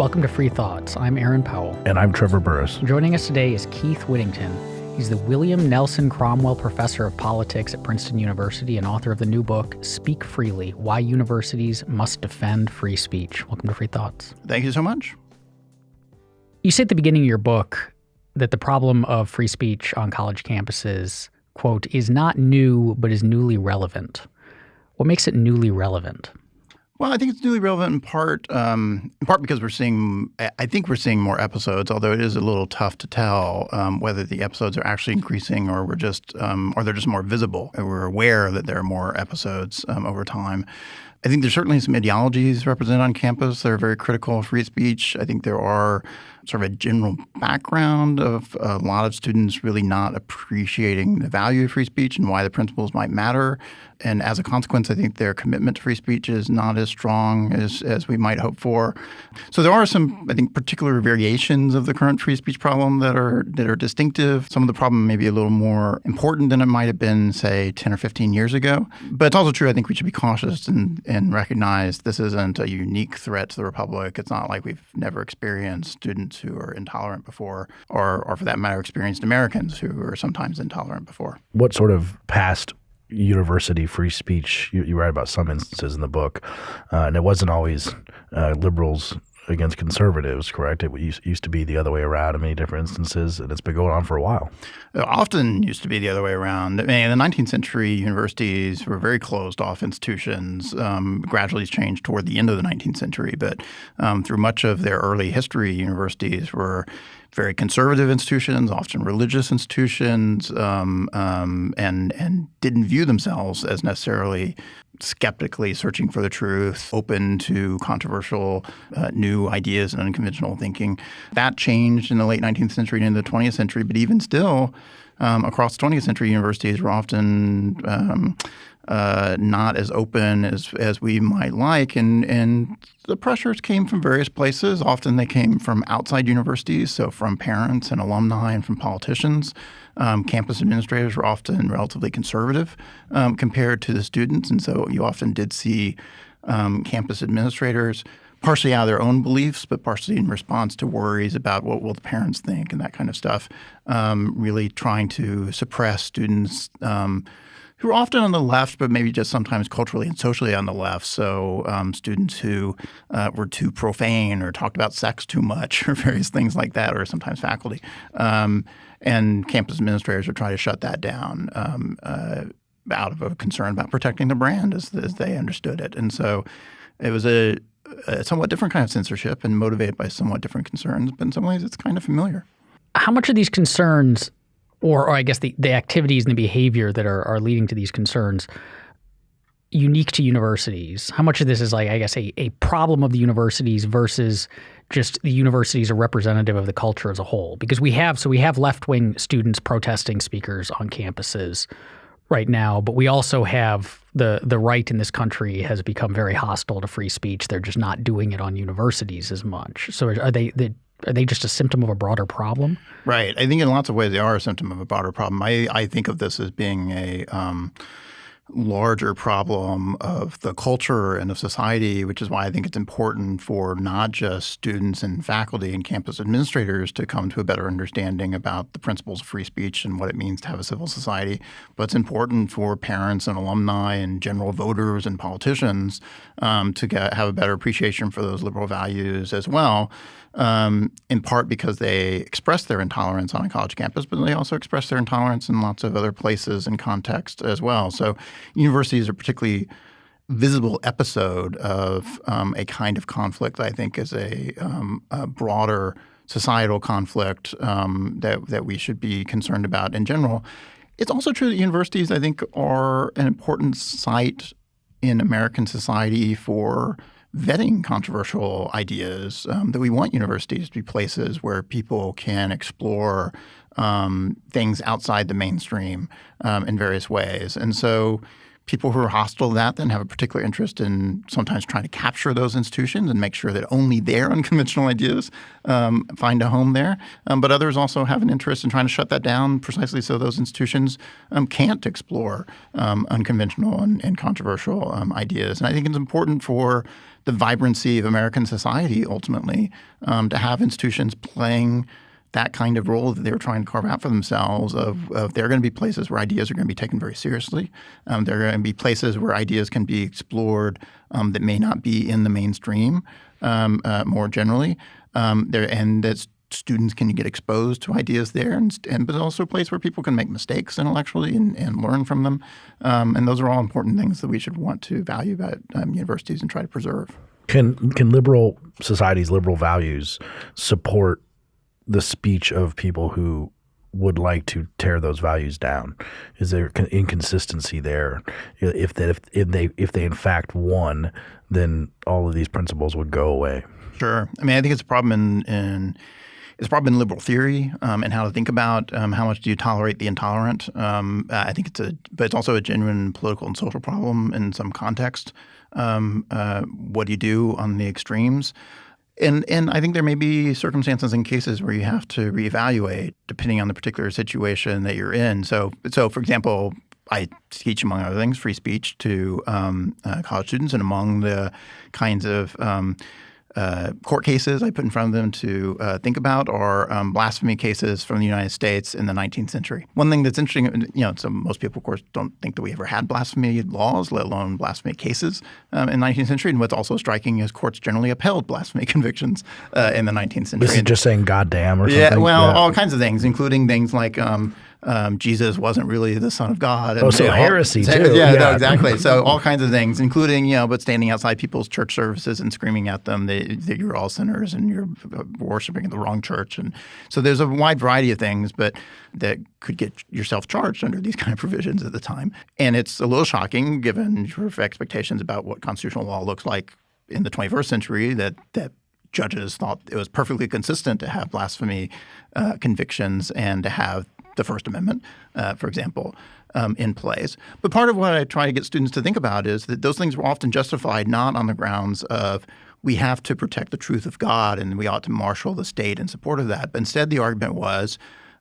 Welcome to Free Thoughts. I'm Aaron Powell. And I'm Trevor Burrus. Joining us today is Keith Whittington. He's the William Nelson Cromwell Professor of Politics at Princeton University and author of the new book, Speak Freely Why Universities Must Defend Free Speech. Welcome to Free Thoughts. Thank you so much. You say at the beginning of your book that the problem of free speech on college campuses, quote, is not new, but is newly relevant. What makes it newly relevant? Well, I think it's newly relevant in part, um, in part because we're seeing. I think we're seeing more episodes, although it is a little tough to tell um, whether the episodes are actually increasing or we're just, um, or they're just more visible. And we're aware that there are more episodes um, over time. I think there's certainly some ideologies represented on campus that are very critical of free speech. I think there are sort of a general background of a lot of students really not appreciating the value of free speech and why the principles might matter. And as a consequence, I think their commitment to free speech is not as strong as, as we might hope for. So there are some, I think, particular variations of the current free speech problem that are that are distinctive. Some of the problem may be a little more important than it might have been, say, 10 or 15 years ago. But it's also true, I think we should be cautious and, and recognize this isn't a unique threat to the Republic. It's not like we've never experienced students who are intolerant before, or, or for that matter, experienced Americans who are sometimes intolerant before. What sort of past university free speech? You, you write about some instances in the book, uh, and it wasn't always uh, liberals against conservatives, correct? It used to be the other way around in many different instances, and it's been going on for a while. It often used to be the other way around. I mean, in the 19th century, universities were very closed off institutions. Um, gradually changed toward the end of the 19th century, but um, through much of their early history, universities were very conservative institutions, often religious institutions, um, um, and and didn't view themselves as necessarily skeptically searching for the truth, open to controversial uh, new ideas and unconventional thinking. That changed in the late 19th century and into the 20th century, but even still, um, across the 20th century, universities were often um, uh, not as open as as we might like, and and the pressures came from various places. Often they came from outside universities, so from parents and alumni and from politicians. Um, campus administrators were often relatively conservative um, compared to the students, and so you often did see um, campus administrators partially out of their own beliefs, but partially in response to worries about what will the parents think and that kind of stuff, um, really trying to suppress students um, who are often on the left, but maybe just sometimes culturally and socially on the left. So um, students who uh, were too profane or talked about sex too much or various things like that, or sometimes faculty. Um, and campus administrators are trying to shut that down um, uh, out of a concern about protecting the brand as, as they understood it. And so it was a, a somewhat different kind of censorship and motivated by somewhat different concerns, but in some ways it's kind of familiar. How much of these concerns or, or I guess the, the activities and the behavior that are, are leading to these concerns unique to universities? How much of this is like, I guess, a, a problem of the universities versus just the universities are representative of the culture as a whole? Because we have, so we have left wing students protesting speakers on campuses right now, but we also have the the right in this country has become very hostile to free speech. They're just not doing it on universities as much. So are they the are they just a symptom of a broader problem? Right. I think in lots of ways they are a symptom of a broader problem. I, I think of this as being a um, larger problem of the culture and of society, which is why I think it's important for not just students and faculty and campus administrators to come to a better understanding about the principles of free speech and what it means to have a civil society, but it's important for parents and alumni and general voters and politicians um, to get, have a better appreciation for those liberal values as well um, in part because they express their intolerance on a college campus, but they also express their intolerance in lots of other places and contexts as well. So universities are particularly visible episode of um, a kind of conflict I think is a, um, a broader societal conflict um, that, that we should be concerned about in general. It's also true that universities, I think, are an important site in American society for vetting controversial ideas, um, that we want universities to be places where people can explore um, things outside the mainstream um, in various ways. And so People who are hostile to that then have a particular interest in sometimes trying to capture those institutions and make sure that only their unconventional ideas um, find a home there. Um, but others also have an interest in trying to shut that down precisely so those institutions um, can't explore um, unconventional and, and controversial um, ideas. And I think it's important for the vibrancy of American society ultimately um, to have institutions playing – that kind of role that they were trying to carve out for themselves of, of there are going to be places where ideas are going to be taken very seriously. Um, there are going to be places where ideas can be explored um, that may not be in the mainstream um, uh, more generally. Um, there and that students can get exposed to ideas there, and, and but also a place where people can make mistakes intellectually and, and learn from them. Um, and those are all important things that we should want to value about um, universities and try to preserve. Can can liberal societies, liberal values support the speech of people who would like to tear those values down? Is there inconsistency there? If that if, if they if they in fact won, then all of these principles would go away. Sure. I mean, I think it's a problem in, in it's a problem in liberal theory um, and how to think about um, how much do you tolerate the intolerant. Um, I think it's a, but it's also a genuine political and social problem in some context. Um, uh, what do you do on the extremes? And and I think there may be circumstances and cases where you have to reevaluate depending on the particular situation that you're in. So so for example, I teach among other things free speech to um, uh, college students, and among the kinds of um, uh, court cases I put in front of them to uh, think about are um, blasphemy cases from the United States in the 19th century. One thing that's interesting, you know, so most people, of course, don't think that we ever had blasphemy laws, let alone blasphemy cases um, in the 19th century. And what's also striking is courts generally upheld blasphemy convictions uh, in the 19th century. This is just saying "goddamn" or yeah. Well, yeah, all kinds of things, including things like. Um, um, Jesus wasn't really the Son of God. And, oh, so heresy all, too. Yeah, yeah. No, exactly. so all kinds of things, including you know, but standing outside people's church services and screaming at them that, that you're all sinners and you're uh, worshiping in the wrong church, and so there's a wide variety of things, but that could get yourself charged under these kind of provisions at the time, and it's a little shocking given your expectations about what constitutional law looks like in the 21st century that that judges thought it was perfectly consistent to have blasphemy uh, convictions and to have the First Amendment, uh, for example, um, in place. But part of what I try to get students to think about is that those things were often justified not on the grounds of we have to protect the truth of God and we ought to marshal the state in support of that. But instead, the argument was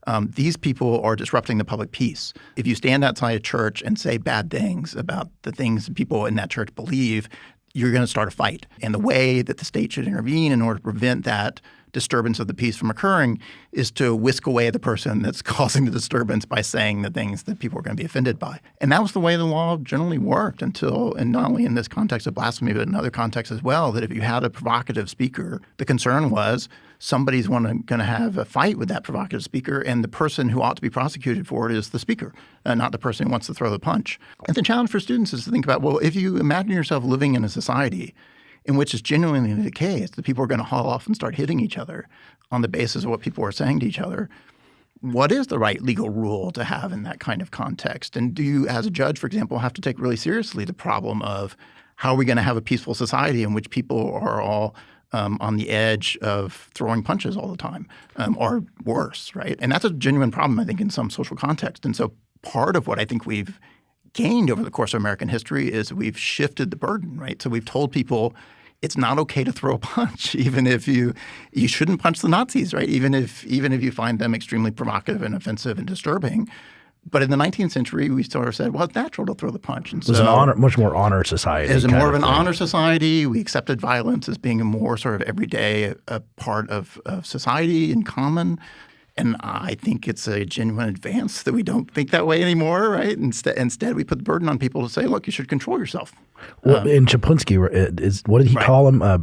um, these people are disrupting the public peace. If you stand outside a church and say bad things about the things people in that church believe, you're going to start a fight. And the way that the state should intervene in order to prevent that disturbance of the peace from occurring is to whisk away the person that's causing the disturbance by saying the things that people are going to be offended by. And that was the way the law generally worked until, and not only in this context of blasphemy, but in other contexts as well, that if you had a provocative speaker, the concern was somebody's going to have a fight with that provocative speaker, and the person who ought to be prosecuted for it is the speaker, uh, not the person who wants to throw the punch. And the challenge for students is to think about, well, if you imagine yourself living in a society in which is genuinely the case that people are going to haul off and start hitting each other on the basis of what people are saying to each other. What is the right legal rule to have in that kind of context? And do you, as a judge, for example, have to take really seriously the problem of how are we going to have a peaceful society in which people are all um, on the edge of throwing punches all the time, um, or worse, right? And that's a genuine problem, I think, in some social context. And so part of what I think we've gained over the course of American history is we've shifted the burden, right? So we've told people it's not okay to throw a punch, even if you you shouldn't punch the Nazis, right? Even if even if you find them extremely provocative and offensive and disturbing. But in the 19th century, we sort of said, well, it's natural to throw the punch. And it was so, an honor, much more honor society. It was more of, of an honor society. We accepted violence as being a more sort of everyday a, a part of, of society in common. And I think it's a genuine advance that we don't think that way anymore, right? Instead, instead we put the burden on people to say, look, you should control yourself. Well, um, in Chaplinsky, uh, is what did he right. call him? Uh,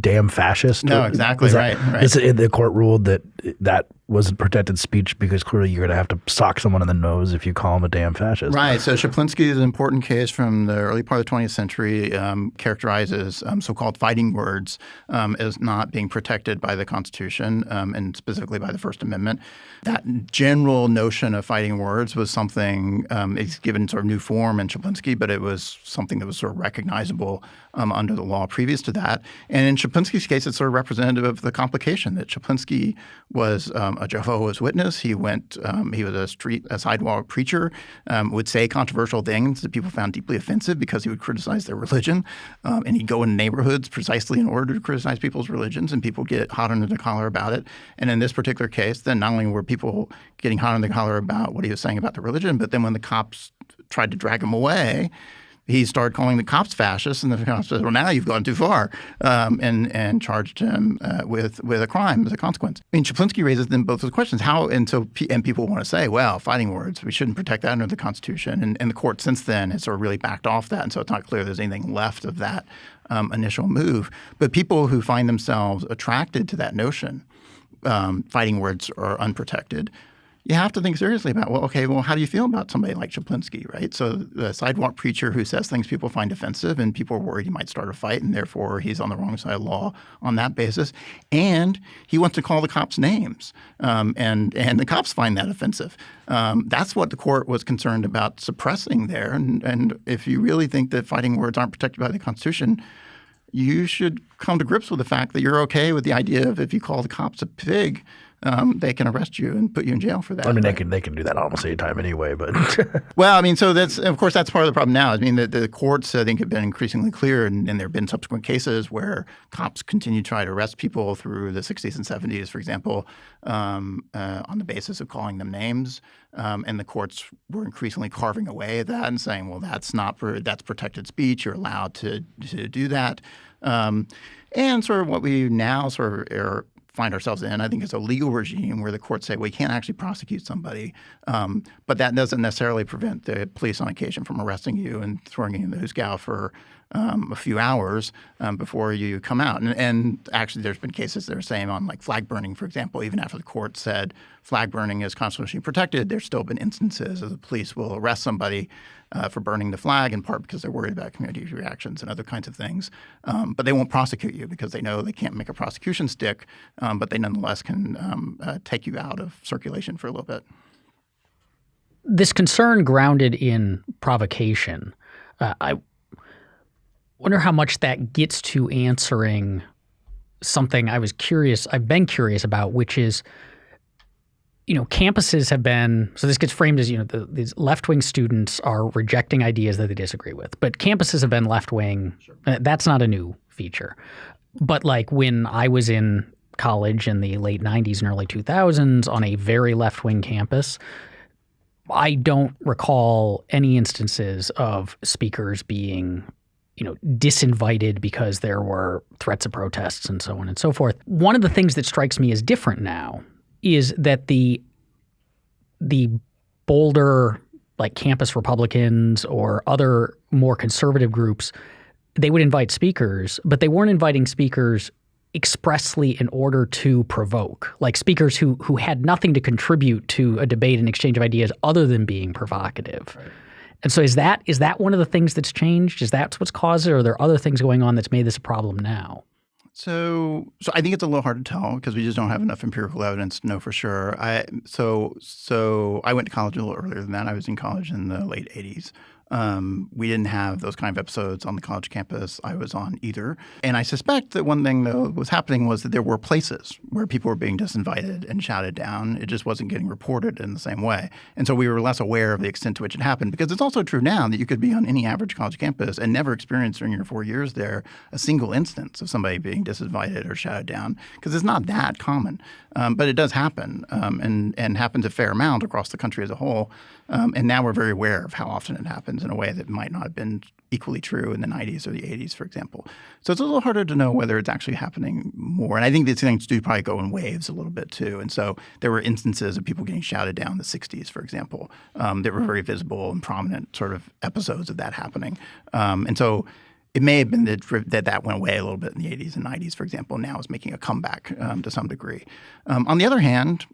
damn fascist? No, exactly that, right. right. the court ruled that that wasn't protected speech because clearly you're going to have to sock someone in the nose if you call him a damn fascist. Right. So Chaplinsky is an important case from the early part of the 20th century, um, characterizes um, so-called fighting words um, as not being protected by the Constitution um, and specifically by the First Amendment. That general notion of fighting words was something um, it's given sort of new form in Chaplinsky, but it was something that was sort of recognizable um, under the law previous to that. And in Chaplinsky's case, it's sort of representative of the complication that Chaplinsky was um, a Jehovah's Witness. He went, um, he was a street, a sidewalk preacher, um, would say controversial things that people found deeply offensive because he would criticize their religion. Um, and he'd go in neighborhoods precisely in order to criticize people's religions, and people get hot under the collar about it. And in this particular case, then not only were people getting hot under the collar about what he was saying about the religion, but then when the cops tried to drag him away, he started calling the cops fascists, and the cops said, "Well, now you've gone too far," um, and and charged him uh, with with a crime as a consequence. I mean, Chaplinsky raises then both those questions: how and so and people want to say, "Well, fighting words, we shouldn't protect that under the Constitution," and, and the court since then has sort of really backed off that, and so it's not clear there's anything left of that um, initial move. But people who find themselves attracted to that notion, um, fighting words are unprotected you have to think seriously about well, okay, well, how do you feel about somebody like Chaplinsky, right? So the sidewalk preacher who says things people find offensive, and people are worried he might start a fight, and therefore he's on the wrong side of law on that basis, and he wants to call the cops names, um, and and the cops find that offensive. Um, that's what the court was concerned about suppressing there, and and if you really think that fighting words aren't protected by the Constitution you should come to grips with the fact that you're okay with the idea of if you call the cops a pig, um, they can arrest you and put you in jail for that. I mean, they can they can do that almost any time anyway. But well, I mean, so that's of course that's part of the problem now. I mean, the, the courts I think have been increasingly clear, and, and there have been subsequent cases where cops continue to try to arrest people through the 60s and 70s, for example, um, uh, on the basis of calling them names. Um, and the courts were increasingly carving away at that and saying, well, that's not for, that's protected speech. You're allowed to to do that. Um, and sort of what we now sort of are find ourselves in, I think, is a legal regime where the courts say we can't actually prosecute somebody, um, but that doesn't necessarily prevent the police on occasion from arresting you and throwing you in the hoosgow for um, a few hours um, before you come out. And, and, actually, there's been cases that are saying on like flag burning, for example, even after the court said flag burning is constitutionally protected, there's still been instances of the police will arrest somebody uh, for burning the flag, in part because they're worried about community reactions and other kinds of things. Um, but they won't prosecute you because they know they can't make a prosecution stick, um, but they nonetheless can um, uh, take you out of circulation for a little bit. This concern grounded in provocation. Uh, I wonder how much that gets to answering something I was curious, I've been curious about, which is, you know, campuses have been, so this gets framed as, you know, the, these left wing students are rejecting ideas that they disagree with, but campuses have been left wing. Sure. Uh, that's not a new feature. But like when I was in college in the late 90s and early 2000s on a very left wing campus, I don't recall any instances of speakers being you know, disinvited because there were threats of protests and so on and so forth. One of the things that strikes me as different now is that the the bolder like campus Republicans or other more conservative groups, they would invite speakers, but they weren't inviting speakers expressly in order to provoke, like speakers who who had nothing to contribute to a debate and exchange of ideas other than being provocative. Right. And so is that is that one of the things that's changed? Is that what's caused it, or are there other things going on that's made this a problem now? So, so I think it's a little hard to tell because we just don't have enough empirical evidence to know for sure. I so so I went to college a little earlier than that. I was in college in the late '80s, um, we didn't have those kind of episodes on the college campus I was on either. And I suspect that one thing that was happening was that there were places where people were being disinvited and shouted down. It just wasn't getting reported in the same way. And so we were less aware of the extent to which it happened because it's also true now that you could be on any average college campus and never experience during your four years there a single instance of somebody being disinvited or shouted down because it's not that common. Um, but it does happen um, and, and happens a fair amount across the country as a whole. Um, and now we're very aware of how often it happens in a way that might not have been equally true in the 90s or the 80s, for example. So it's a little harder to know whether it's actually happening more. And I think these things do probably go in waves a little bit too. And so there were instances of people getting shouted down in the 60s, for example, um, that were very visible and prominent sort of episodes of that happening. Um, and so it may have been that, that that went away a little bit in the 80s and 90s, for example. Now is making a comeback um, to some degree. Um, on the other hand,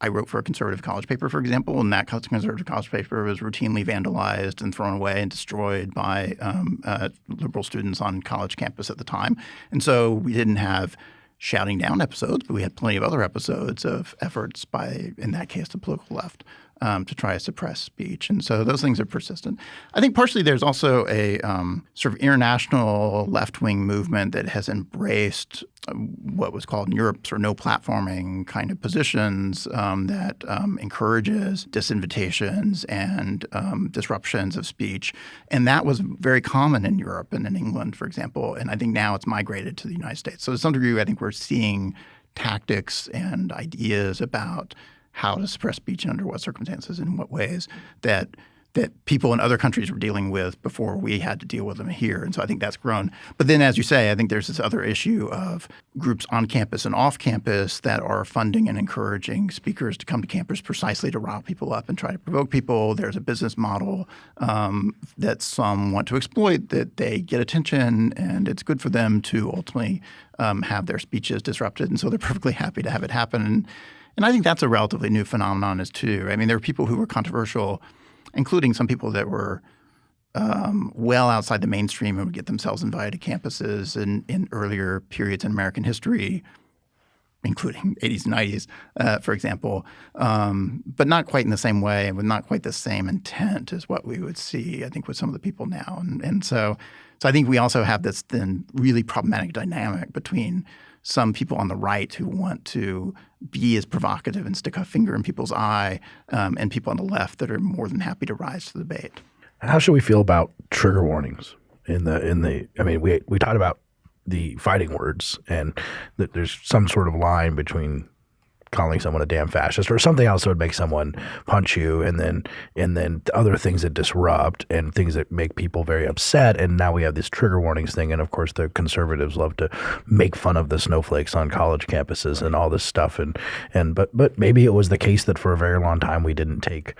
I wrote for a conservative college paper, for example, and that conservative college paper was routinely vandalized and thrown away and destroyed by um, uh, liberal students on college campus at the time. And so we didn't have shouting down episodes, but we had plenty of other episodes of efforts by, in that case, the political left um, to try to suppress speech. And so those things are persistent. I think partially there's also a um, sort of international left wing movement that has embraced uh, what was called in Europe sort of no platforming kind of positions um, that um, encourages disinvitations and um, disruptions of speech. And that was very common in Europe and in England, for example. And I think now it's migrated to the United States. So to some degree, I think we're seeing tactics and ideas about how to suppress speech and under what circumstances and in what ways that that people in other countries were dealing with before we had to deal with them here. And so I think that's grown. But then, as you say, I think there's this other issue of groups on campus and off campus that are funding and encouraging speakers to come to campus precisely to rile people up and try to provoke people. There's a business model um, that some want to exploit, that they get attention, and it's good for them to ultimately um, have their speeches disrupted. And so they're perfectly happy to have it happen. And, I think that's a relatively new phenomenon as too. I mean, there are people who were controversial, including some people that were um, well outside the mainstream and would get themselves invited to campuses in, in earlier periods in American history, including 80s and 90s, uh, for example, um, but not quite in the same way and with not quite the same intent as what we would see, I think, with some of the people now. And, and so, so I think we also have this then really problematic dynamic between some people on the right who want to be as provocative and stick a finger in people's eye, um, and people on the left that are more than happy to rise to the bait. How should we feel about trigger warnings in the in the? I mean, we we talked about the fighting words, and that there's some sort of line between calling someone a damn fascist or something else that would make someone punch you and then and then other things that disrupt and things that make people very upset and now we have this trigger warnings thing and of course the conservatives love to make fun of the snowflakes on college campuses and all this stuff and and but but maybe it was the case that for a very long time we didn't take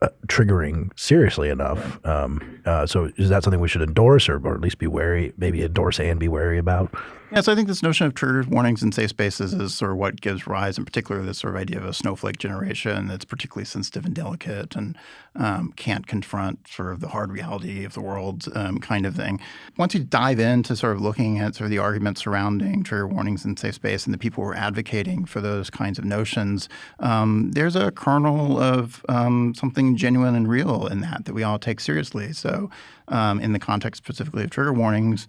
uh, triggering seriously enough. Um, uh, so is that something we should endorse or, or at least be wary, maybe endorse and be wary about? Yeah, so I think this notion of trigger warnings and safe spaces is sort of what gives rise, in particular, this sort of idea of a snowflake generation that's particularly sensitive and delicate and um, can't confront sort of the hard reality of the world um, kind of thing. Once you dive into sort of looking at sort of the arguments surrounding trigger warnings and safe space and the people who are advocating for those kinds of notions, um, there's a kernel of um, something genuine and real in that that we all take seriously. So um, in the context specifically of trigger warnings,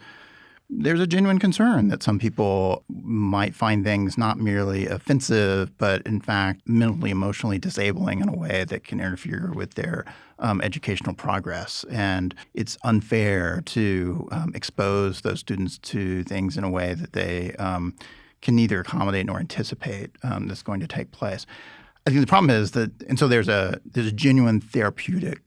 there's a genuine concern that some people might find things not merely offensive, but in fact mentally, emotionally disabling in a way that can interfere with their um, educational progress. And it's unfair to um, expose those students to things in a way that they um, can neither accommodate nor anticipate um, that's going to take place. I think the problem is that, and so there's a there's a genuine therapeutic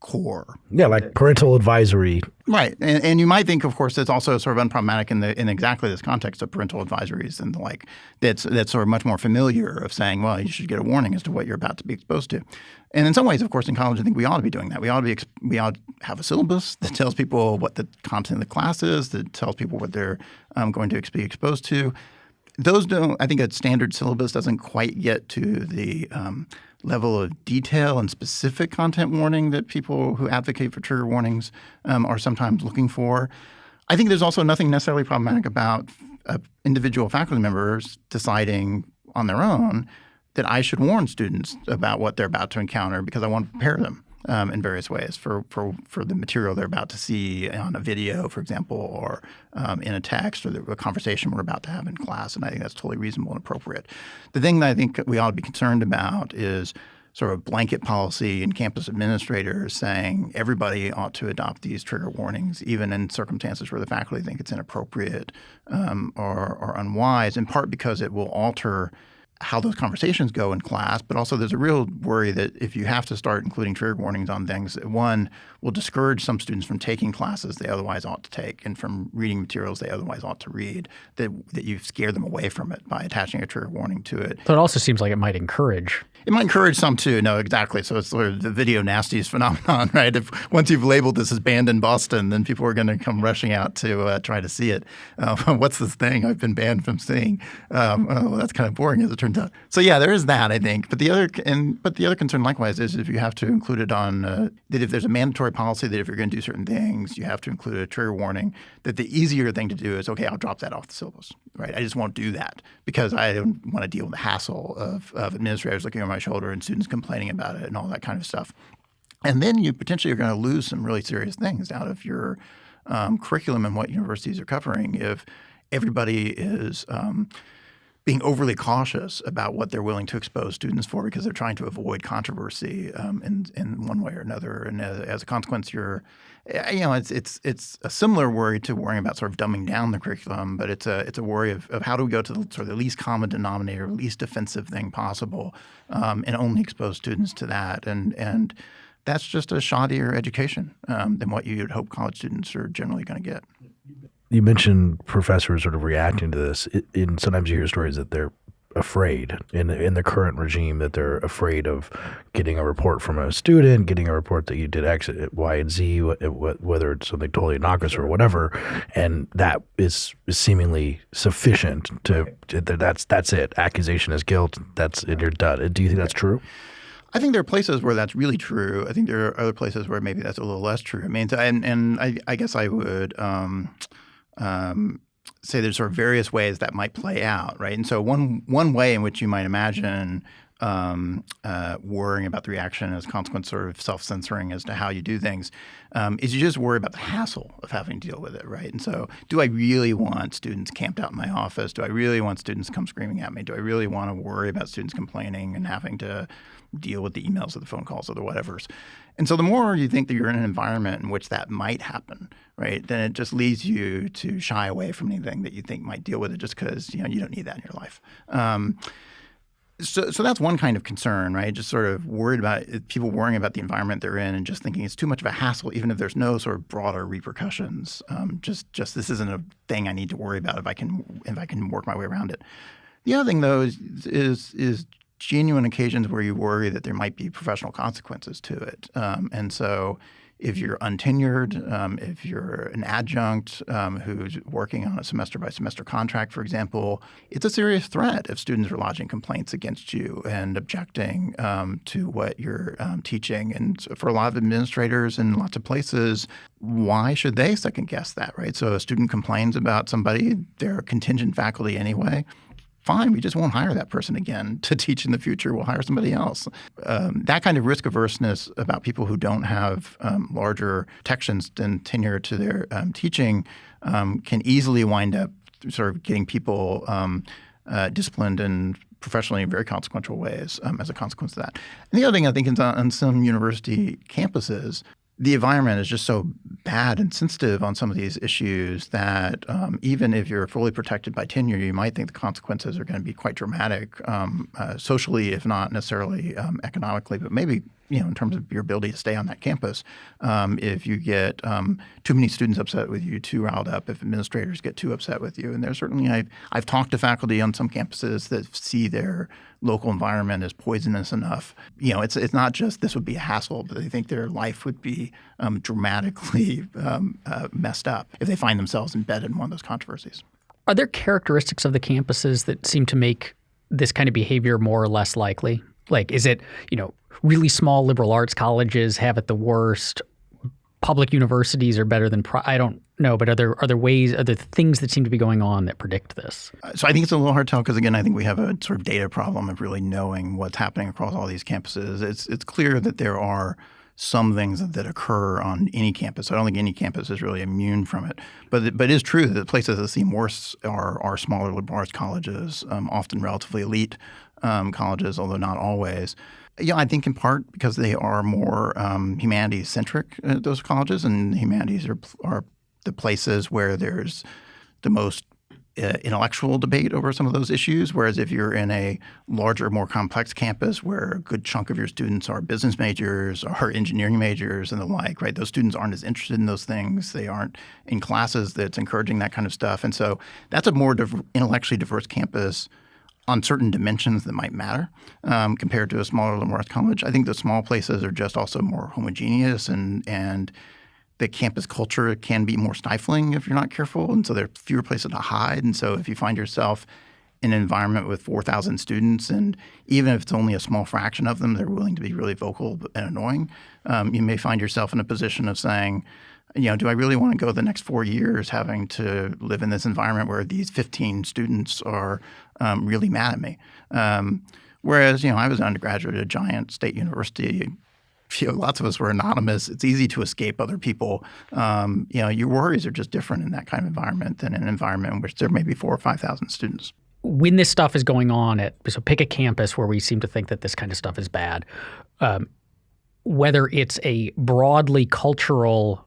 core. Yeah, like parental advisory. Right. And, and you might think, of course, it's also sort of unproblematic in the in exactly this context of parental advisories and the like that's that's sort of much more familiar of saying, well, you should get a warning as to what you're about to be exposed to. And in some ways, of course, in college, I think we ought to be doing that. We ought to be we ought to have a syllabus that tells people what the content of the class is, that tells people what they're um, going to be exposed to. Those don't. I think a standard syllabus doesn't quite get to the um, level of detail and specific content warning that people who advocate for trigger warnings um, are sometimes looking for. I think there's also nothing necessarily problematic about uh, individual faculty members deciding on their own that I should warn students about what they're about to encounter because I want to prepare them um, in various ways for, for, for the material they're about to see on a video, for example, or um, in a text or the, a conversation we're about to have in class. And I think that's totally reasonable and appropriate. The thing that I think we ought to be concerned about is sort of blanket policy and campus administrators saying everybody ought to adopt these trigger warnings, even in circumstances where the faculty think it's inappropriate um, or, or unwise, in part because it will alter – how those conversations go in class, but also there's a real worry that if you have to start including trigger warnings on things, one will discourage some students from taking classes they otherwise ought to take and from reading materials they otherwise ought to read, that, that you scare them away from it by attaching a trigger warning to it. So it also seems like it might encourage. It might encourage some too. No, exactly. So it's sort of the video nasties phenomenon, right? If once you've labeled this as banned in Boston, then people are going to come rushing out to uh, try to see it. Uh, what's this thing I've been banned from seeing? Um, oh, well, that's kind of boring as it turns turns out. So yeah, there is that I think. But the other and but the other concern likewise is if you have to include it on uh, that if there's a mandatory policy that if you're going to do certain things, you have to include a trigger warning. That the easier thing to do is okay, I'll drop that off the syllabus. Right? I just won't do that because I don't want to deal with the hassle of, of administrators looking over my shoulder and students complaining about it and all that kind of stuff. And then you potentially are going to lose some really serious things out of your um, curriculum and what universities are covering if everybody is um, being overly cautious about what they're willing to expose students for because they're trying to avoid controversy um, in in one way or another. And as, as, a consequence, you're eh, you know it's it's it's a similar worry to worrying about sort of dumbing down the curriculum, but it's a it's a worry of, of how do we go to the sort of the least common denominator, least offensive thing possible, um, and only expose students to that. And and that's just a shoddier education um, than what you'd hope college students are generally going to get. You mentioned professors sort of reacting to this. In sometimes you hear stories that they're afraid in in the current regime that they're afraid of getting a report from a student, getting a report that you did X, Y, and Z, whether it's something totally innocuous or whatever, and that is, seemingly sufficient to, to that's that's it. Accusation is guilt. That's and you're done. Do you think that's true? I think there are places where that's really true. I think there are other places where maybe that's a little less true. I mean, and, and I, I guess I would um, um, say there's sort of various ways that might play out, right? And so one one way in which you might imagine um, uh, worrying about the reaction as a consequence, sort of self-censoring as to how you do things, um, is you just worry about the hassle of having to deal with it, right? And so, do I really want students camped out in my office? Do I really want students to come screaming at me? Do I really want to worry about students complaining and having to deal with the emails or the phone calls or the whatevers. And so the more you think that you're in an environment in which that might happen, right, then it just leads you to shy away from anything that you think might deal with it just because you know you don't need that in your life. Um, so, so that's one kind of concern, right? Just sort of worried about people worrying about the environment they're in and just thinking it's too much of a hassle, even if there's no sort of broader repercussions. Um, just, just this isn't a thing I need to worry about if I can if I can work my way around it. The other thing, though, is is, is genuine occasions where you worry that there might be professional consequences to it. Um, and so if you're untenured, um, if you're an adjunct um, who's working on a semester by semester contract, for example, it's a serious threat if students are lodging complaints against you and objecting um, to what you're um, teaching. And for a lot of administrators in lots of places, why should they second guess that, right? So a student complains about somebody, they're contingent faculty anyway fine, we just won't hire that person again to teach in the future. We'll hire somebody else. Um, that kind of risk averseness about people who don't have um, larger protections and tenure to their um, teaching um, can easily wind up sort of getting people um, uh, disciplined and professionally in very consequential ways um, as a consequence of that. And the other thing I think is on, on some university campuses, the environment is just so bad and sensitive on some of these issues that um, even if you're fully protected by tenure, you might think the consequences are going to be quite dramatic um, uh, socially, if not necessarily um, economically, but maybe you know, in terms of your ability to stay on that campus. Um, if you get um, too many students upset with you, too riled up, if administrators get too upset with you, and there's certainly I've I've talked to faculty on some campuses that see their local environment as poisonous enough. You know, it's it's not just this would be a hassle, but they think their life would be um, dramatically um, uh, messed up if they find themselves embedded in one of those controversies. Are there characteristics of the campuses that seem to make this kind of behavior more or less likely? Like, is it, you know, really small liberal arts colleges have it the worst? Public universities are better than I don't know, but are there are there ways, are there things that seem to be going on that predict this? Uh, so I think it's a little hard to tell because again, I think we have a sort of data problem of really knowing what's happening across all these campuses. It's it's clear that there are some things that, that occur on any campus. I don't think any campus is really immune from it. But but it is true that the places that seem worse are are smaller liberal arts colleges, um, often relatively elite um, colleges, although not always. Yeah, I think in part because they are more um, humanities centric, uh, those colleges, and humanities are, are the places where there's the most uh, intellectual debate over some of those issues. Whereas if you're in a larger, more complex campus where a good chunk of your students are business majors or engineering majors and the like, right? Those students aren't as interested in those things. They aren't in classes that's encouraging that kind of stuff. And so that's a more intellectually diverse campus on certain dimensions that might matter um, compared to a smaller arts college. I think the small places are just also more homogeneous and and the campus culture can be more stifling if you're not careful, and so there are fewer places to hide. And so if you find yourself in an environment with 4,000 students, and even if it's only a small fraction of them, they're willing to be really vocal and annoying, um, you may find yourself in a position of saying, you know, do I really want to go the next four years having to live in this environment where these 15 students are um, really mad at me? Um, whereas, you know, I was an undergraduate at a giant state university. You know, lots of us were anonymous. It's easy to escape other people. Um, you know, your worries are just different in that kind of environment than in an environment in which there may be four or 5,000 students when this stuff is going on at so pick a campus where we seem to think that this kind of stuff is bad um, whether it's a broadly cultural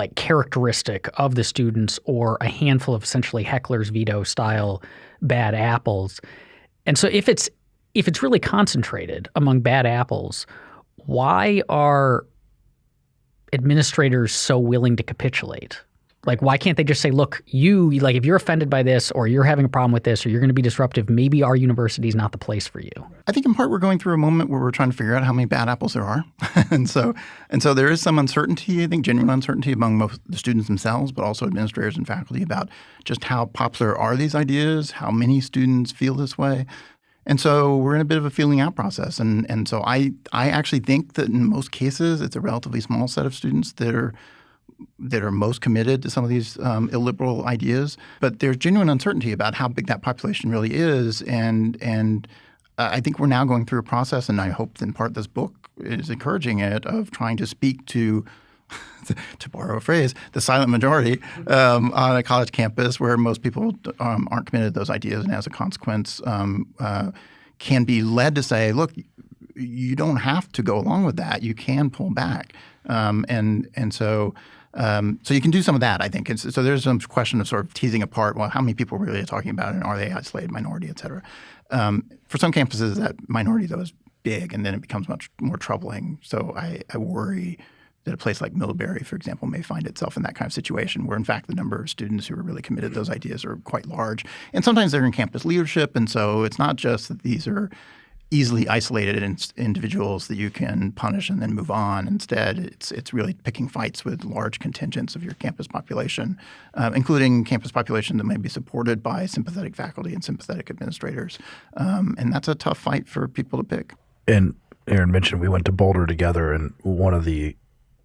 like characteristic of the students or a handful of essentially heckler's veto style bad apples. And so if it's if it's really concentrated among bad apples, why are administrators so willing to capitulate? Like, why can't they just say, look, you, like, if you're offended by this or you're having a problem with this or you're going to be disruptive, maybe our university is not the place for you? I think in part we're going through a moment where we're trying to figure out how many bad apples there are. and so and so there is some uncertainty, I think genuine uncertainty among most the students themselves, but also administrators and faculty about just how popular are these ideas, how many students feel this way. And so we're in a bit of a feeling out process. And and so I I actually think that in most cases it's a relatively small set of students that are that are most committed to some of these um, illiberal ideas. But there's genuine uncertainty about how big that population really is, and and uh, I think we're now going through a process, and I hope in part this book is encouraging it of trying to speak to. to borrow a phrase, the silent majority um, on a college campus where most people um, aren't committed to those ideas, and as a consequence, um, uh, can be led to say, "Look, you don't have to go along with that. You can pull back." Um, and and so um, so you can do some of that, I think. And so there's some question of sort of teasing apart, well, how many people really are talking about it, and are they isolated minority, et cetera. Um, for some campuses, that minority, though, is big, and then it becomes much more troubling. So I, I worry that a place like Middlebury, for example, may find itself in that kind of situation where, in fact, the number of students who are really committed to those ideas are quite large. And sometimes they're in campus leadership, and so it's not just that these are easily isolated in, individuals that you can punish and then move on. Instead, it's it's really picking fights with large contingents of your campus population, uh, including campus population that may be supported by sympathetic faculty and sympathetic administrators. Um, and that's a tough fight for people to pick. And Aaron mentioned we went to Boulder together, and one of the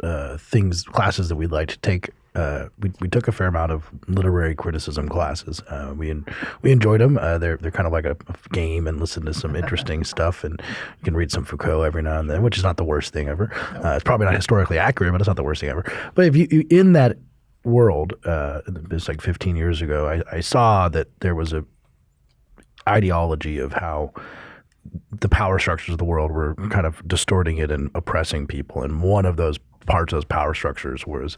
uh, things classes that we'd like to take uh, we, we took a fair amount of literary criticism classes. Uh, we we enjoyed them. Uh, they're they're kind of like a, a, game and listen to some interesting stuff, and you can read some Foucault every now and then, which is not the worst thing ever. Uh, it's probably not historically accurate, but it's not the worst thing ever. But if you, you in that world, uh, it's like 15 years ago, I, I saw that there was a ideology of how the power structures of the world were kind of distorting it and oppressing people, and one of those parts of those power structures was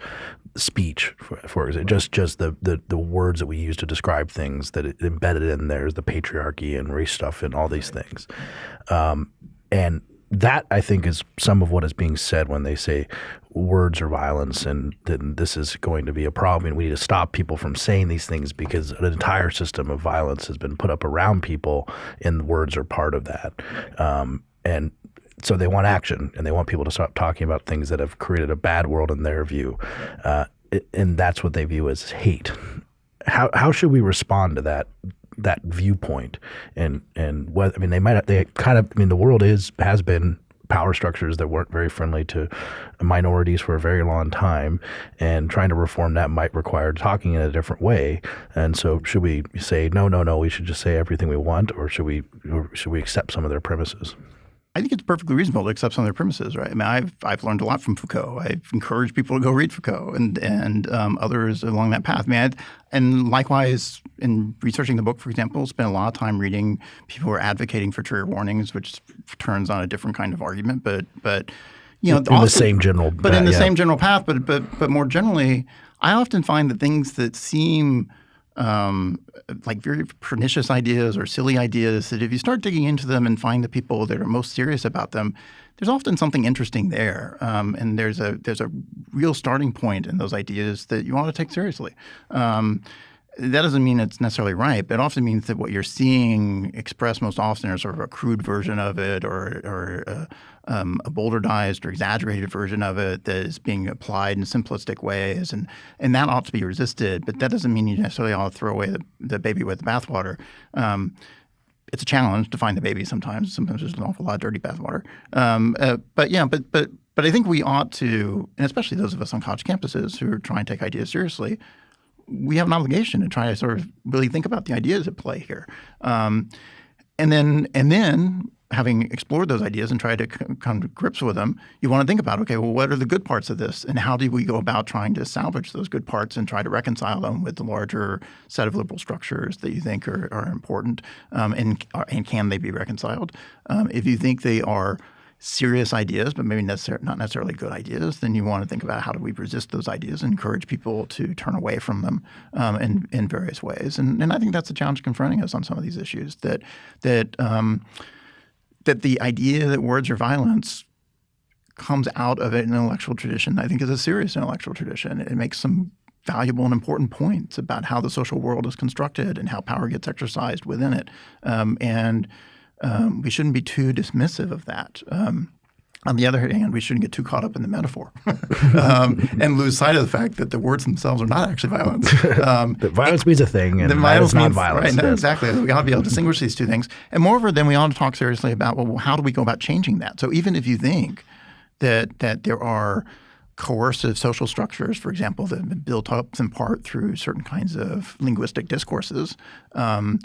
speech, for, just just the, the the words that we use to describe things that it embedded in there is the patriarchy and race stuff and all these things, um, and that I think is some of what is being said when they say words are violence and then this is going to be a problem and we need to stop people from saying these things because an entire system of violence has been put up around people and words are part of that. Um, and so they want action and they want people to stop talking about things that have created a bad world in their view, uh, and that's what they view as hate. How how should we respond to that that viewpoint? And and what I mean, they might they kind of I mean the world is has been power structures that weren't very friendly to minorities for a very long time, and trying to reform that might require talking in a different way. And so, should we say no, no, no? We should just say everything we want, or should we or should we accept some of their premises? I think it's perfectly reasonable to accept some of their premises, right? I mean, I've I've learned a lot from Foucault. I've encouraged people to go read Foucault and and um, others along that path. I mean, I, and likewise, in researching the book, for example, spent a lot of time reading people who are advocating for trigger warnings, which turns on a different kind of argument. But but you know, in often, the same general, but in the yeah. same general path. But but but more generally, I often find that things that seem um, like very pernicious ideas or silly ideas that if you start digging into them and find the people that are most serious about them, there's often something interesting there, um, and there's a there's a real starting point in those ideas that you want to take seriously. Um, that doesn't mean it's necessarily right, but it often means that what you're seeing expressed most often is sort of a crude version of it or, or a, um, a bowdlerized or exaggerated version of it that is being applied in simplistic ways. And, and that ought to be resisted, but that doesn't mean you necessarily ought to throw away the, the baby with the bathwater. Um, it's a challenge to find the baby sometimes. Sometimes there's an awful lot of dirty bathwater. Um, uh, but yeah, but but but I think we ought to, and especially those of us on college campuses who are trying to take ideas seriously, we have an obligation to try to sort of really think about the ideas at play here. Um, and then and then having explored those ideas and tried to come to grips with them, you want to think about, okay, well, what are the good parts of this? And how do we go about trying to salvage those good parts and try to reconcile them with the larger set of liberal structures that you think are, are important? Um, and, and can they be reconciled? Um, if you think they are serious ideas, but maybe necessar- not necessarily good ideas, then you want to think about how do we resist those ideas and encourage people to turn away from them um, in, in various ways. And, and I think that's the challenge confronting us on some of these issues that that um, – that the idea that words are violence comes out of an intellectual tradition, I think is a serious intellectual tradition. It makes some valuable and important points about how the social world is constructed and how power gets exercised within it. Um, and um, we shouldn't be too dismissive of that. Um, on the other hand, we shouldn't get too caught up in the metaphor um, and lose sight of the fact that the words themselves are not actually violence. Um, that violence means a thing, and violence not violence. Right, no, exactly. We ought to be able to distinguish these two things. And moreover, then we ought to talk seriously about well, how do we go about changing that? So even if you think that that there are coercive social structures, for example, that have been built up in part through certain kinds of linguistic discourses. Um,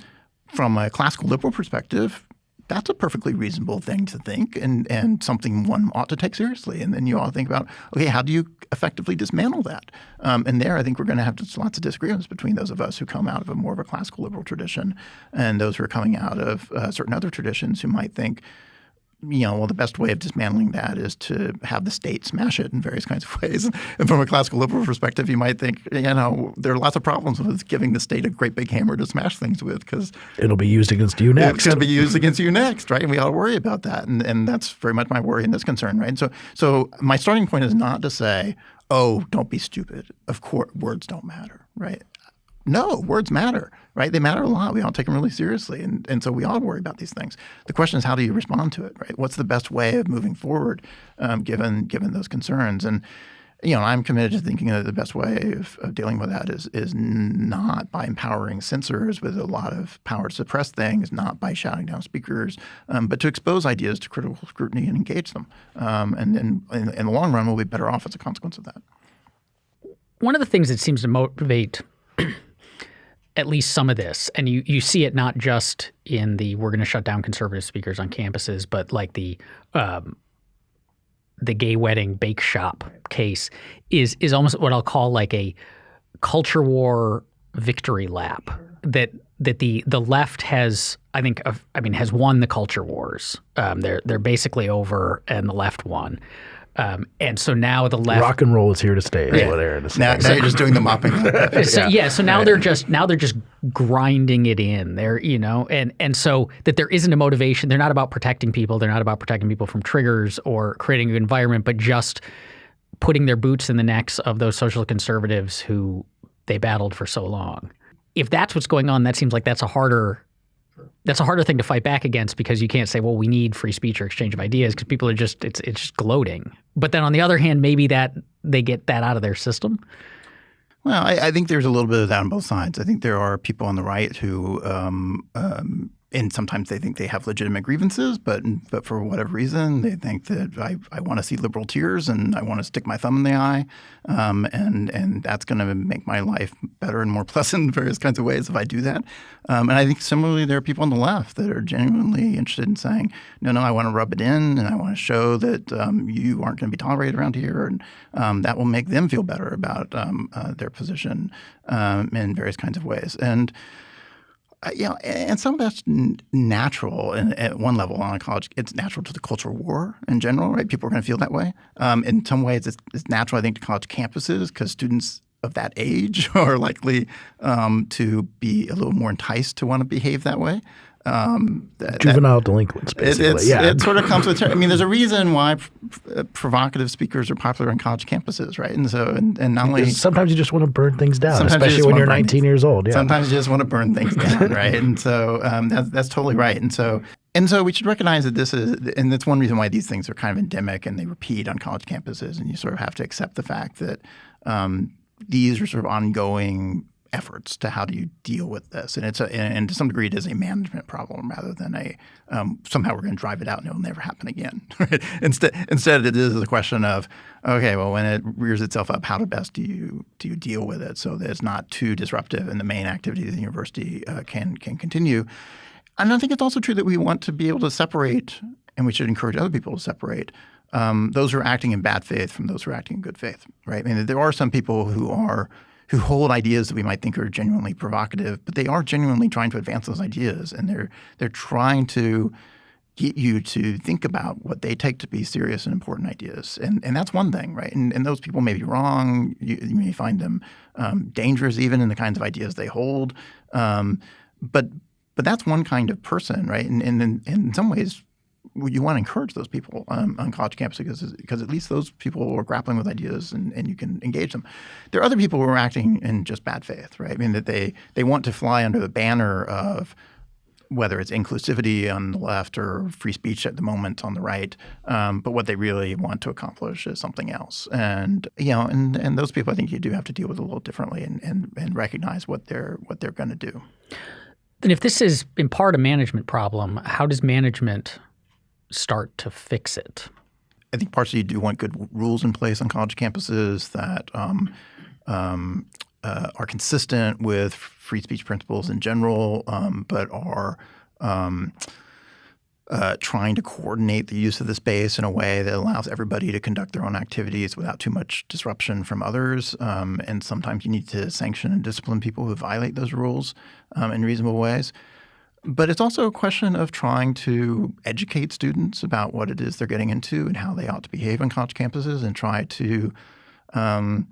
from a classical liberal perspective, that's a perfectly reasonable thing to think and, and something one ought to take seriously. And then you ought to think about, okay, how do you effectively dismantle that? Um, and there I think we're going to have lots of disagreements between those of us who come out of a more of a classical liberal tradition and those who are coming out of uh, certain other traditions who might think – you know, well, the best way of dismantling that is to have the state smash it in various kinds of ways. And from a classical liberal perspective, you might think, you know, there are lots of problems with giving the state a great big hammer to smash things with because it'll be used against you next. It's going to be used against you next, right? And we ought to worry about that. And, and that's very much my worry and this concern, right? And so, so my starting point is not to say, oh, don't be stupid. Of course, words don't matter, right? No, words matter, right? They matter a lot. We all take them really seriously. And, and so we all worry about these things. The question is, how do you respond to it, right? What's the best way of moving forward um, given, given those concerns? And, you know, I'm committed to thinking that the best way of, of, dealing with that is is not by empowering censors with a lot of power to suppress things, not by shouting down speakers, um, but to expose ideas to critical scrutiny and engage them. Um, and then in, in the long run, we'll be better off as a consequence of that. One of the things that seems to motivate at least some of this, and you you see it not just in the we're going to shut down conservative speakers on campuses, but like the um, the gay wedding bake shop case is is almost what I'll call like a culture war victory lap that that the the left has I think I mean has won the culture wars. Um, they're they're basically over, and the left won. Um, and so now the left rock and roll is here to stay. Yeah. what Aaron is now, now you're just doing the mopping. so, yeah. yeah. So now they're just now they're just grinding it in. They're you know, and and so that there isn't a motivation. They're not about protecting people. They're not about protecting people from triggers or creating an environment, but just putting their boots in the necks of those social conservatives who they battled for so long. If that's what's going on, that seems like that's a harder that's a harder thing to fight back against because you can't say, well, we need free speech or exchange of ideas because people are just it's it's just gloating. But then on the other hand, maybe that they get that out of their system. Well, I, I think there's a little bit of that on both sides. I think there are people on the right who um, um, and sometimes they think they have legitimate grievances, but but for whatever reason, they think that I, I want to see liberal tears and I want to stick my thumb in the eye, um, and and that's going to make my life better and more pleasant in various kinds of ways if I do that. Um, and I think similarly, there are people on the left that are genuinely interested in saying, no, no, I want to rub it in and I want to show that um, you aren't going to be tolerated around here, and um, that will make them feel better about um, uh, their position um, in various kinds of ways. And you know, and some of that's natural in, at one level on a college. It's natural to the cultural war in general, right? People are going to feel that way. Um, in some ways, it's, it's, natural, I think, to college campuses because students of that age are likely um, to be a little more enticed to want to behave that way. Um, Juvenile that, delinquents, basically. It, yeah. it sort of comes with. I mean, there's a reason why pr- provocative speakers are popular on college campuses, right? And so, and, and not only sometimes you just want to burn things down, especially you when you're 19 things. years old. Yeah. Sometimes you just want to burn things down, right? And so um, that's that's totally right. And so and so we should recognize that this is, and that's one reason why these things are kind of endemic and they repeat on college campuses. And you sort of have to accept the fact that um, these are sort of ongoing efforts to how do you deal with this, and it's a, and to some degree it is a management problem rather than a um, somehow we're going to drive it out and it will never happen again. instead, instead it is a question of okay, well when it rears itself up, how to best do you do you deal with it so that it's not too disruptive and the main activity of the university uh, can can continue. And I think it's also true that we want to be able to separate, and we should encourage other people to separate um, those who are acting in bad faith from those who are acting in good faith, right? I mean, there are some people who are who hold ideas that we might think are genuinely provocative, but they are genuinely trying to advance those ideas, and they're they're trying to get you to think about what they take to be serious and important ideas, and and that's one thing, right? And, and those people may be wrong. You, you may find them um, dangerous, even in the kinds of ideas they hold. Um, but but that's one kind of person, right? And, and, and in some ways, you want to encourage those people um, on college campuses because, because at least those people are grappling with ideas and, and you can engage them. There are other people who are acting in just bad faith, right? I mean, that they, they want to fly under the banner of whether it's inclusivity on the left or free speech at the moment on the right, um, but what they really want to accomplish is something else. And you know, and and those people, I think you do have to deal with a little differently and and, and recognize what they're what they're going to do. Then, if this is in part a management problem, how does management start to fix it? I think partially you do want good rules in place on college campuses that um, um, uh, are consistent with free speech principles in general, um, but are um, uh, trying to coordinate the use of the space in a way that allows everybody to conduct their own activities without too much disruption from others. Um, and sometimes you need to sanction and discipline people who violate those rules um, in reasonable ways. But it's also a question of trying to educate students about what it is they're getting into and how they ought to behave on college campuses and try to um,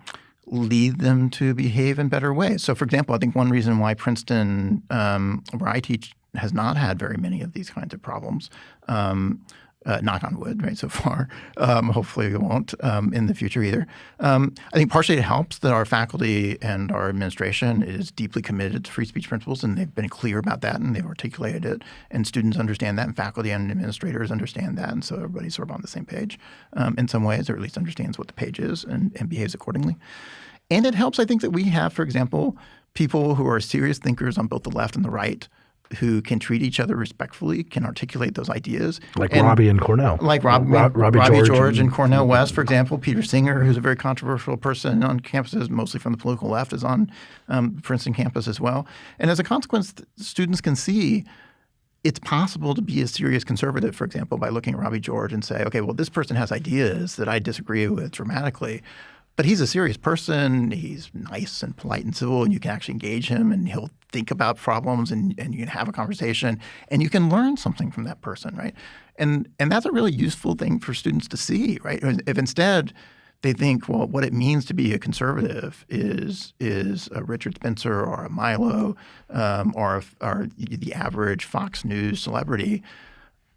lead them to behave in better ways. So, for example, I think one reason why Princeton, um, where I teach, has not had very many of these kinds of problems um, uh, knock on wood, right, so far. Um, hopefully we won't um, in the future either. Um, I think partially it helps that our faculty and our administration is deeply committed to free speech principles, and they've been clear about that, and they've articulated it, and students understand that, and faculty and administrators understand that, and so everybody's sort of on the same page um, in some ways, or at least understands what the page is and, and behaves accordingly. And it helps, I think, that we have, for example, people who are serious thinkers on both the left and the right – who can treat each other respectfully, can articulate those ideas. Like and Robbie and Cornel. Like Rob, Rob, Robbie, Robbie, George, George and, and, Cornel West, for example. Peter Singer, who's a very controversial person on campuses, mostly from the political left, is on um, Princeton campus as well. And as a consequence, students can see it's possible to be a serious conservative, for example, by looking at Robbie George and say, okay, well, this person has ideas that I disagree with dramatically. But he's a serious person. He's nice and polite and civil, and you can actually engage him, and he'll think about problems, and, and you can have a conversation, and you can learn something from that person, right? And and that's a really useful thing for students to see, right? If instead they think, well, what it means to be a conservative is is a Richard Spencer or a Milo um, or, or the average Fox News celebrity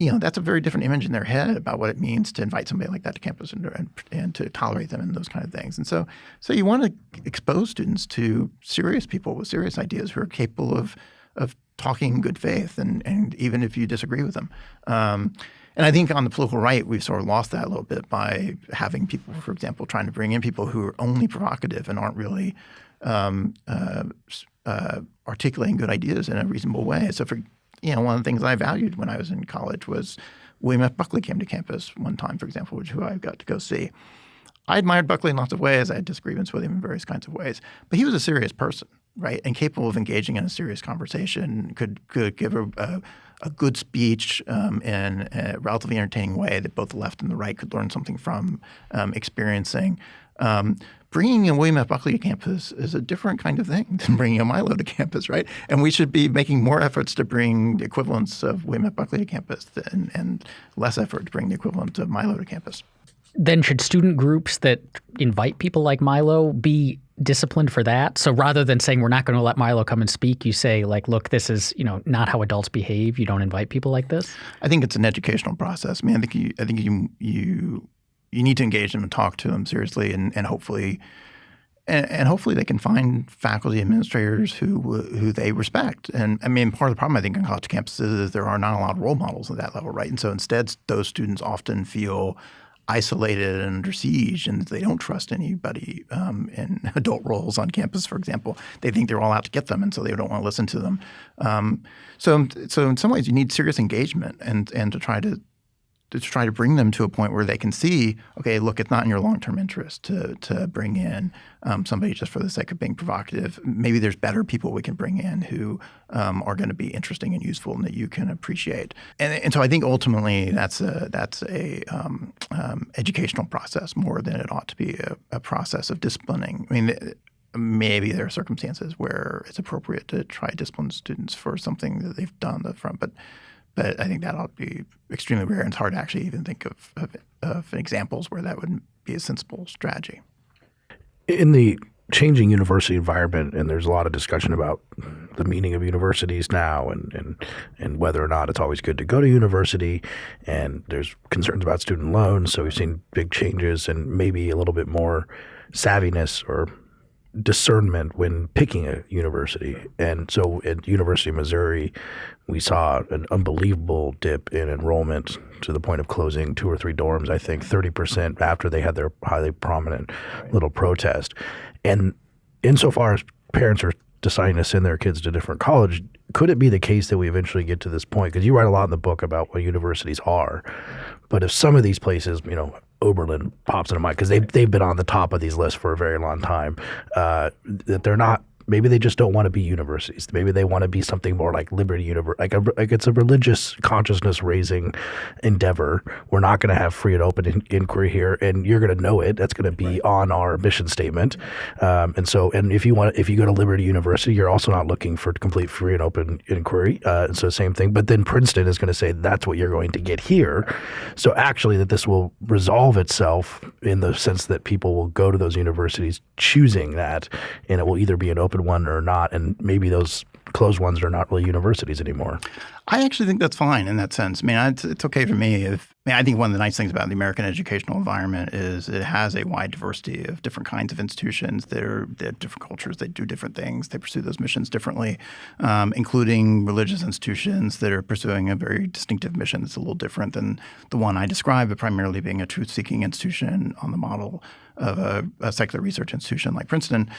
you know, that's a very different image in their head about what it means to invite somebody like that to campus and, and, and to tolerate them and those kind of things. And so, so you want to expose students to serious people with serious ideas who are capable of of talking in good faith, and and even if you disagree with them. Um, and I think on the political right, we've sort of lost that a little bit by having people, for example, trying to bring in people who are only provocative and aren't really um, uh, uh, articulating good ideas in a reasonable way. So, for you know, one of the things I valued when I was in college was William F. Buckley came to campus one time, for example, which who I got to go see. I admired Buckley in lots of ways. I had disagreements with him in various kinds of ways, but he was a serious person, right, and capable of engaging in a serious conversation. Could could give a, a, a good speech um, in a relatively entertaining way that both the left and the right could learn something from, um, experiencing. Um, bringing a William F. Buckley to campus is a different kind of thing than bringing a Milo to campus, right? And we should be making more efforts to bring the equivalents of William F. Buckley to campus than, and less effort to bring the equivalent of Milo to campus. Then should student groups that invite people like Milo be disciplined for that? So rather than saying we're not going to let Milo come and speak, you say like, look, this is you know not how adults behave. You don't invite people like this. I think it's an educational process. I mean, I think you, I think you you you need to engage them and talk to them seriously, and, and hopefully. And, and hopefully they can find faculty administrators who who they respect. And I mean, part of the problem I think on college campuses is there are not a lot of role models at that level, right? And so instead, those students often feel isolated and under siege, and they don't trust anybody um, in adult roles on campus, for example. They think they're all out to get them, and so they don't want to listen to them. Um, so, so in some ways, you need serious engagement and and to try to to try to bring them to a point where they can see, okay, look, it's not in your long term interest to to bring in um, somebody just for the sake of being provocative. Maybe there's better people we can bring in who um, are going to be interesting and useful and that you can appreciate. And, and so I think ultimately that's a that's a um, um educational process more than it ought to be a, a process of disciplining. I mean maybe there are circumstances where it's appropriate to try discipline students for something that they've done on the front, but but I think that'll be extremely rare, and it's hard to actually even think of, of, of examples where that would be a sensible strategy. In the changing university environment, and there's a lot of discussion about the meaning of universities now, and and and whether or not it's always good to go to university, and there's concerns about student loans. So we've seen big changes, and maybe a little bit more savviness or discernment when picking a university. And so at University of Missouri, we saw an unbelievable dip in enrollment to the point of closing two or three dorms, I think 30% after they had their highly prominent little protest. And insofar as parents are deciding to send their kids to different college, could it be the case that we eventually get to this point? Because you write a lot in the book about what universities are. But if some of these places, you know, Oberlin pops into mind because they've, they've been on the top of these lists for a very long time, uh, that they're not maybe they just don't want to be universities. Maybe they want to be something more like Liberty University, like a, like it's a religious consciousness raising endeavor. We're not going to have free and open in, inquiry here, and you're going to know it. That's going to be right. on our mission statement. Um, and so, and if you want, if you go to Liberty University, you're also not looking for complete free and open inquiry. Uh, and so, same thing. But then Princeton is going to say that's what you're going to get here. So, actually, that this will resolve itself in the sense that people will go to those universities choosing that, and it will either be an open open one or not, and maybe those closed ones are not really universities anymore. I actually think that's fine in that sense. I mean, it's, it's okay for me if I, mean, I think one of the nice things about the American educational environment is it has a wide diversity of different kinds of institutions. They're, they have different cultures. They do different things. They pursue those missions differently, um, including religious institutions that are pursuing a very distinctive mission that's a little different than the one I described, but primarily being a truth-seeking institution on the model of a, a secular research institution like Princeton.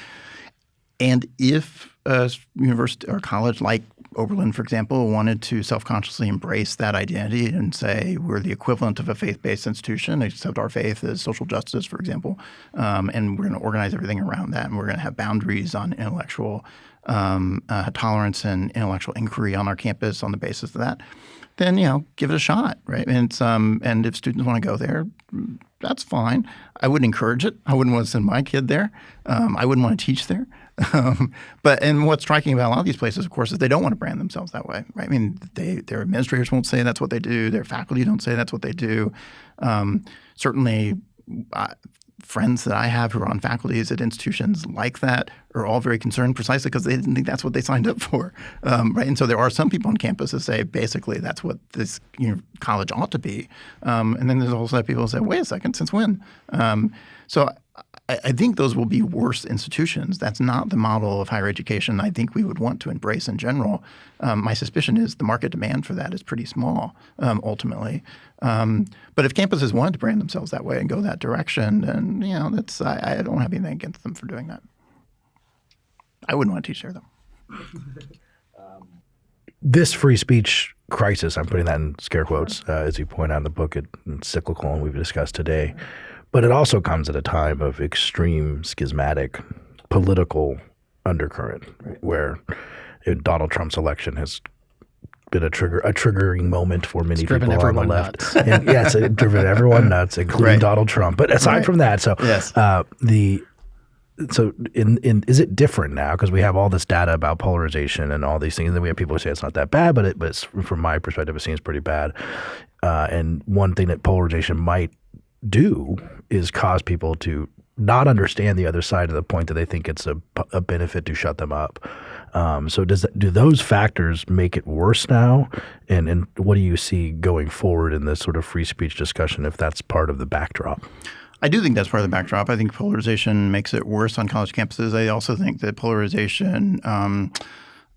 And if a university or college like Oberlin, for example, wanted to self-consciously embrace that identity and say we're the equivalent of a faith-based institution, except our faith is social justice, for example, um, and we're going to organize everything around that, and we're going to have boundaries on intellectual um, uh, tolerance and intellectual inquiry on our campus on the basis of that, then you know give it a shot, right? And um, and if students want to go there, that's fine. I wouldn't encourage it. I wouldn't want to send my kid there. Um, I wouldn't want to teach there. Um, but and what's striking about a lot of these places, of course, is they don't want to brand themselves that way, right? I mean, they their administrators won't say that's what they do. Their faculty don't say that's what they do. Um, certainly, uh, friends that I have who are on faculties at institutions like that are all very concerned precisely because they didn't think that's what they signed up for, um, right? And so there are some people on campus that say basically that's what this you know, college ought to be, um, and then there's also people who say, wait a second, since when? Um, so I, I think those will be worse institutions. That's not the model of higher education I think we would want to embrace in general. Um, my suspicion is the market demand for that is pretty small um, ultimately. Um, but if campuses wanted to brand themselves that way and go that direction, then you know that's I, I don't have anything against them for doing that. I wouldn't want to teach there though. this free speech crisis, I'm putting that in scare quotes, uh, as you point out in the book, it, it's cyclical, and we've discussed today. But it also comes at a time of extreme schismatic political undercurrent where Donald Trump's election has been a trigger a triggering moment for many people on the left. and yes, it driven everyone nuts, including right. Donald Trump. But aside right. from that, so yes. uh, the so in in is it different now because we have all this data about polarization and all these things and then we have people who say it's not that bad but it but from my perspective it seems pretty bad uh, and one thing that polarization might do is cause people to not understand the other side to the point that they think it's a, a benefit to shut them up. Um, so does do those factors make it worse now? And and what do you see going forward in this sort of free speech discussion if that's part of the backdrop? I do think that's part of the backdrop. I think polarization makes it worse on college campuses. I also think that polarization um,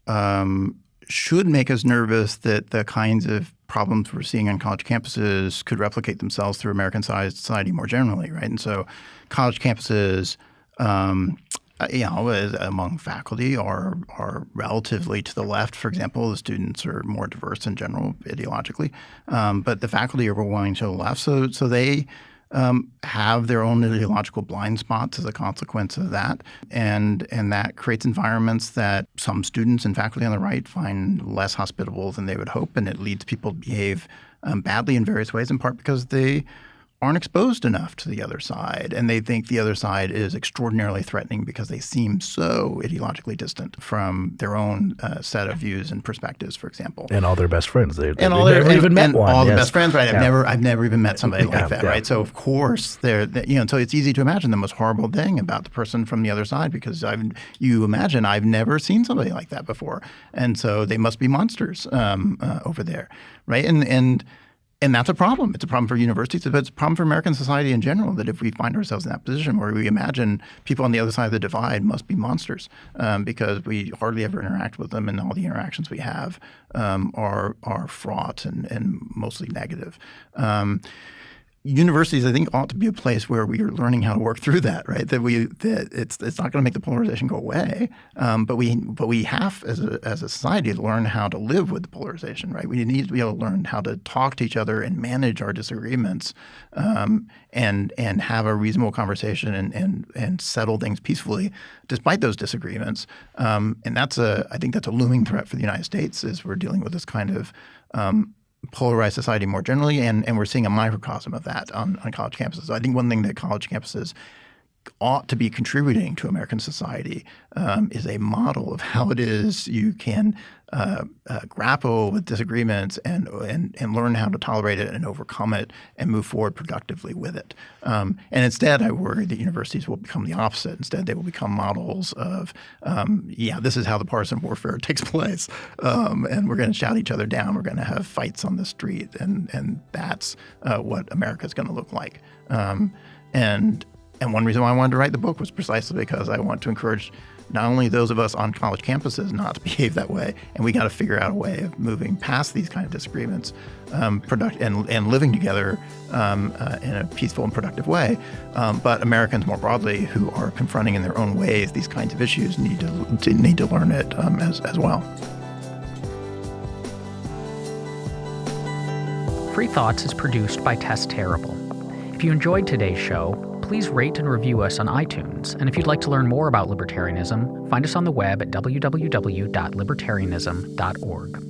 um, should make us nervous that the kinds of problems we're seeing on college campuses could replicate themselves through American society more generally, right? And so, college campuses, um, uh, you know, among faculty are are relatively to the left. For example, the students are more diverse in general ideologically, um, but the faculty are overwhelmingly to the left. So, so they um, have their own ideological blind spots as a consequence of that, and and that creates environments that some students and faculty on the right find less hospitable than they would hope, and it leads people to behave um, badly in various ways, in part because they aren't exposed enough to the other side, and they think the other side is extraordinarily threatening because they seem so ideologically distant from their own uh, set of views and perspectives, for example. And all their best friends. They, and all their never and, even met and one. all the best friends, right? I've Yeah. never, I've never even met somebody Yeah, like that, yeah. right? So of course, they're, they- you know, so it's easy to imagine the most horrible thing about the person from the other side because I've, you imagine I've never seen somebody like that before, and so they must be monsters um, uh, over there, right? And and and that's a problem. It's a problem for universities, but it's a problem for American society in general. That if we find ourselves in that position where we imagine people on the other side of the divide must be monsters um, because we hardly ever interact with them, and all the interactions we have um, are are fraught and, and mostly negative. Um, universities, I think, ought to be a place where we are learning how to work through that. Right? That we that it's it's not going to make the polarization go away, um, but we but we have as a as a society to learn how to live with the polarization. Right? We need to be able to learn how to talk to each other and manage our disagreements, um, and and have a reasonable conversation and and and settle things peacefully despite those disagreements. Um, and that's a I think that's a looming threat for the United States as we're dealing with this kind of um, polarized society more generally, and, and we're seeing a microcosm of that on, on college campuses. So I think one thing that college campuses ought to be contributing to American society um, is a model of how it is you can uh, uh, grapple with disagreements and, and and learn how to tolerate it and overcome it and move forward productively with it. Um, and instead, I worry that universities will become the opposite. Instead, they will become models of, um, yeah, this is how the partisan warfare takes place, um, and we're going to shout each other down. We're going to have fights on the street, and and that's uh, what America is going to look like. Um, and and one reason why I wanted to write the book was precisely because I want to encourage not only those of us on college campuses not to behave that way, and we got to figure out a way of moving past these kind of disagreements, um, product and and living together um, uh, in a peaceful and productive way. Um, but Americans more broadly, who are confronting in their own ways these kinds of issues, need to, to need to learn it um, as as well. Free Thoughts is produced by Tess Terrible. If you enjoyed today's show, please rate and review us on iTunes. And if you'd like to learn more about libertarianism, find us on the web at www.libertarianism.org.